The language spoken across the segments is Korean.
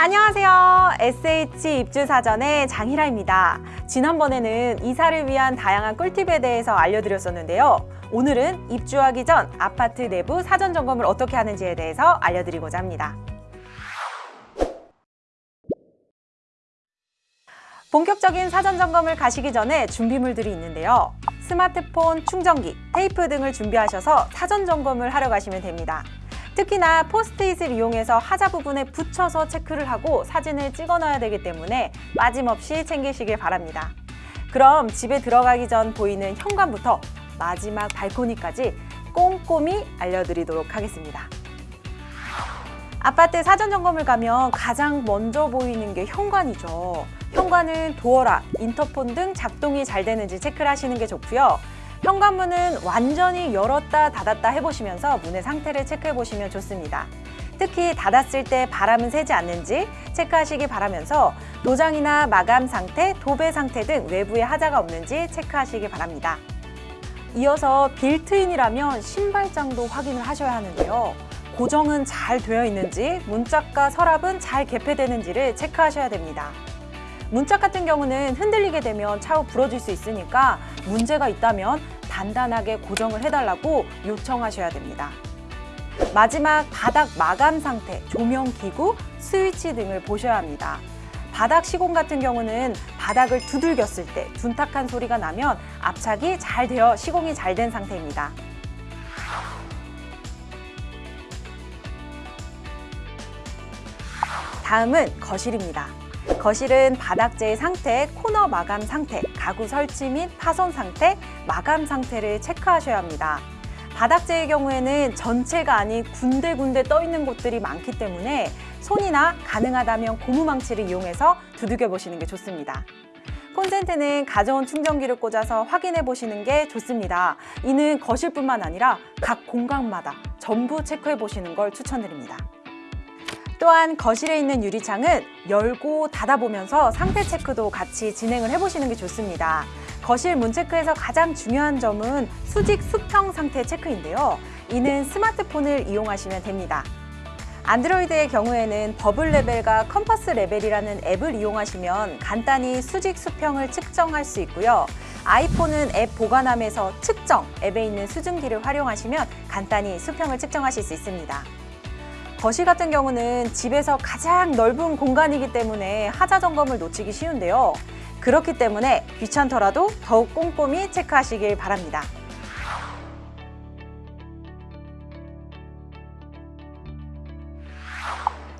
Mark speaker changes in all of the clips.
Speaker 1: 안녕하세요. SH 입주사전의 장희라입니다. 지난번에는 이사를 위한 다양한 꿀팁에 대해서 알려드렸었는데요. 오늘은 입주하기 전 아파트 내부 사전 점검을 어떻게 하는지에 대해서 알려드리고자 합니다. 본격적인 사전 점검을 가시기 전에 준비물들이 있는데요. 스마트폰, 충전기, 테이프 등을 준비하셔서 사전 점검을 하러 가시면 됩니다. 특히나 포스트잇을 이용해서 하자 부분에 붙여서 체크를 하고 사진을 찍어놔야 되기 때문에 빠짐없이 챙기시길 바랍니다. 그럼 집에 들어가기 전 보이는 현관부터 마지막 발코니까지 꼼꼼히 알려드리도록 하겠습니다. 아파트 사전 점검을 가면 가장 먼저 보이는 게 현관이죠. 현관은 도어락, 인터폰 등 작동이 잘 되는지 체크를 하시는 게 좋고요. 현관문은 완전히 열었다 닫았다 해보시면서 문의 상태를 체크해 보시면 좋습니다. 특히 닫았을 때 바람은 새지 않는지 체크하시기 바라면서 도장이나 마감 상태, 도배 상태 등 외부에 하자가 없는지 체크하시기 바랍니다. 이어서 빌트인이라면 신발장도 확인을 하셔야 하는데요. 고정은 잘 되어 있는지, 문짝과 서랍은 잘 개폐되는지를 체크하셔야 됩니다. 문짝 같은 경우는 흔들리게 되면 차후 부러질 수 있으니까 문제가 있다면 단단하게 고정을 해달라고 요청하셔야 됩니다. 마지막 바닥 마감 상태, 조명 기구, 스위치 등을 보셔야 합니다. 바닥 시공 같은 경우는 바닥을 두들겼을 때 둔탁한 소리가 나면 압착이 잘 되어 시공이 잘 된 상태입니다. 다음은 거실입니다. 거실은 바닥재의 상태, 코너 마감 상태, 가구 설치 및 파손 상태, 마감 상태를 체크하셔야 합니다. 바닥재의 경우에는 전체가 아닌 군데군데 떠 있는 곳들이 많기 때문에 손이나 가능하다면 고무망치를 이용해서 두들겨 보시는 게 좋습니다. 콘센트는 가져온 충전기를 꽂아서 확인해 보시는 게 좋습니다. 이는 거실뿐만 아니라 각 공간마다 전부 체크해 보시는 걸 추천드립니다. 또한 거실에 있는 유리창은 열고 닫아보면서 상태 체크도 같이 진행을 해보시는 게 좋습니다. 거실 문 체크에서 가장 중요한 점은 수직 수평 상태 체크인데요. 이는 스마트폰을 이용하시면 됩니다. 안드로이드의 경우에는 Bubble Level과 Compass Level이라는 앱을 이용하시면 간단히 수직 수평을 측정할 수 있고요. 아이폰은 앱 보관함에서 측정 앱에 있는 수준기를 활용하시면 간단히 수평을 측정하실 수 있습니다. 거실 같은 경우는 집에서 가장 넓은 공간이기 때문에 하자 점검을 놓치기 쉬운데요. 그렇기 때문에 귀찮더라도 더욱 꼼꼼히 체크하시길 바랍니다.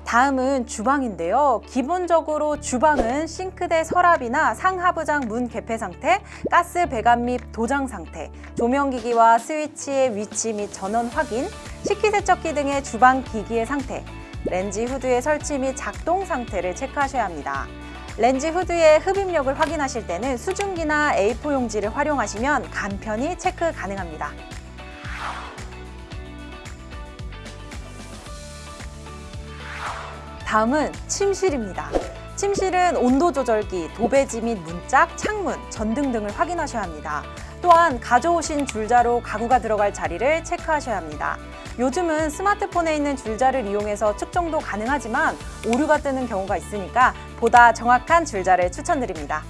Speaker 1: 다음은 주방인데요. 기본적으로 주방은 싱크대 서랍이나 상하부장 문 개폐 상태, 가스 배관 및 도장 상태, 조명기기와 스위치의 위치 및 전원 확인, 식기세척기 등의 주방 기기의 상태, 렌지 후드의 설치 및 작동 상태를 체크하셔야 합니다. 렌지 후드의 흡입력을 확인하실 때는 수증기나 A4 용지를 활용하시면 간편히 체크 가능합니다. 다음은 침실입니다. 침실은 온도 조절기, 도배지 및 문짝, 창문, 전등 등을 확인하셔야 합니다. 또한 가져오신 줄자로 가구가 들어갈 자리를 체크하셔야 합니다. 요즘은 스마트폰에 있는 줄자를 이용해서 측정도 가능하지만 오류가 뜨는 경우가 있으니까 보다 정확한 줄자를 추천드립니다.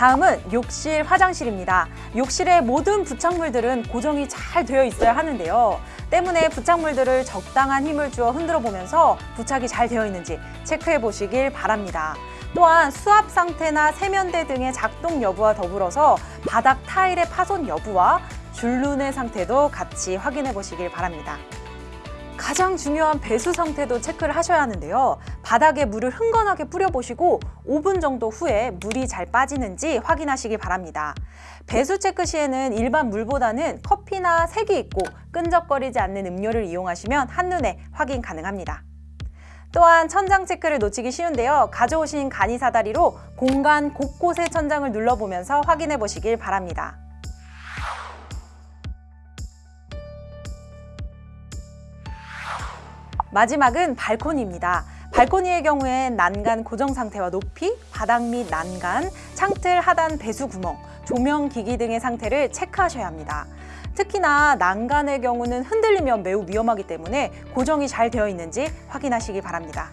Speaker 1: 다음은 욕실, 화장실입니다. 욕실의 모든 부착물들은 고정이 잘 되어 있어야 하는데요. 때문에 부착물들을 적당한 힘을 주어 흔들어 보면서 부착이 잘 되어 있는지 체크해 보시길 바랍니다. 또한 수압 상태나 세면대 등의 작동 여부와 더불어서 바닥 타일의 파손 여부와 줄눈의 상태도 같이 확인해 보시길 바랍니다. 가장 중요한 배수 상태도 체크를 하셔야 하는데요. 바닥에 물을 흥건하게 뿌려보시고 5분 정도 후에 물이 잘 빠지는지 확인하시기 바랍니다. 배수 체크 시에는 일반 물보다는 커피나 색이 있고 끈적거리지 않는 음료를 이용하시면 한눈에 확인 가능합니다. 또한 천장 체크를 놓치기 쉬운데요. 가져오신 간이 사다리로 공간 곳곳의 천장을 눌러보면서 확인해 보시길 바랍니다. 마지막은 발코니입니다. 발코니의 경우엔 난간 고정 상태와 높이, 바닥 및 난간, 창틀 하단 배수 구멍, 조명 기기 등의 상태를 체크하셔야 합니다. 특히나 난간의 경우는 흔들리면 매우 위험하기 때문에 고정이 잘 되어 있는지 확인하시기 바랍니다.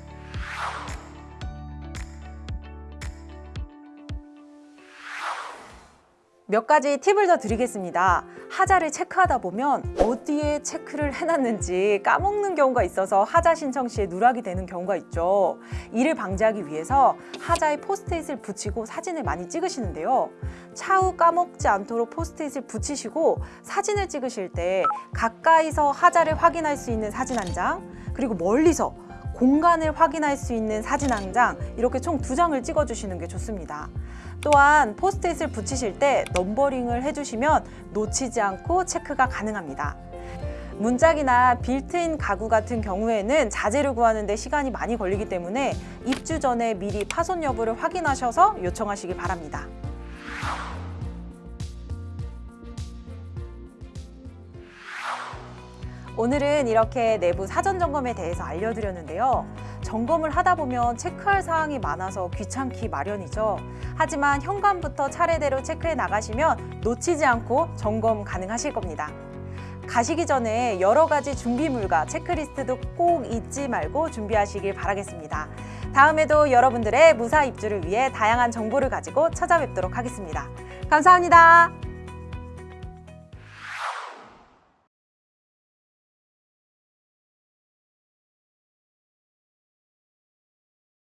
Speaker 1: 몇 가지 팁을 더 드리겠습니다. 하자를 체크하다 보면 어디에 체크를 해놨는지 까먹는 경우가 있어서 하자 신청 시에 누락이 되는 경우가 있죠. 이를 방지하기 위해서 하자에 포스트잇을 붙이고 사진을 많이 찍으시는데요. 차후 까먹지 않도록 포스트잇을 붙이시고 사진을 찍으실 때 가까이서 하자를 확인할 수 있는 사진 한 장, 그리고 멀리서 공간을 확인할 수 있는 사진 한 장, 이렇게 총 두 장을 찍어주시는 게 좋습니다. 또한 포스트잇을 붙이실 때 numbering을 해주시면 놓치지 않고 체크가 가능합니다. 문짝이나 빌트인 가구 같은 경우에는 자재를 구하는 데 시간이 많이 걸리기 때문에 입주 전에 미리 파손 여부를 확인하셔서 요청하시기 바랍니다. 오늘은 이렇게 내부 사전 점검에 대해서 알려드렸는데요. 점검을 하다 보면 체크할 사항이 많아서 귀찮기 마련이죠. 하지만 현관부터 차례대로 체크해 나가시면 놓치지 않고 점검 가능하실 겁니다. 가시기 전에 여러 가지 준비물과 체크리스트도 꼭 잊지 말고 준비하시길 바라겠습니다. 다음에도 여러분들의 무사 입주를 위해 다양한 정보를 가지고 찾아뵙도록 하겠습니다. 감사합니다.